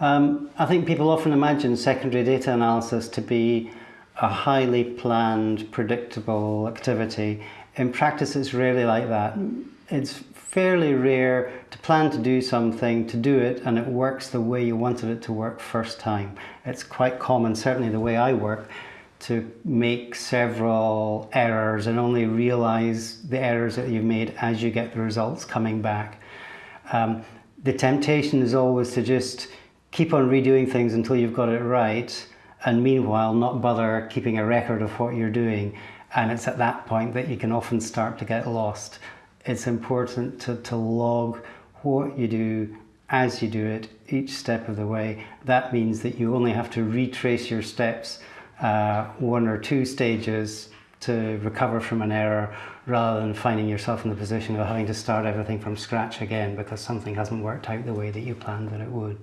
Um, I think people often imagine secondary data analysis to be a highly planned, predictable activity. In practice, it's rarely like that. It's fairly rare to plan to do something, to do it, and it works the way you wanted it to work first time. It's quite common, certainly the way I work, to make several errors and only realize the errors that you've made as you get the results coming back. Um, the temptation is always to just keep on redoing things until you've got it right and meanwhile not bother keeping a record of what you're doing. And it's at that point that you can often start to get lost. It's important to, to log what you do as you do it each step of the way. That means that you only have to retrace your steps uh, one or two stages to recover from an error rather than finding yourself in the position of having to start everything from scratch again because something hasn't worked out the way that you planned that it would.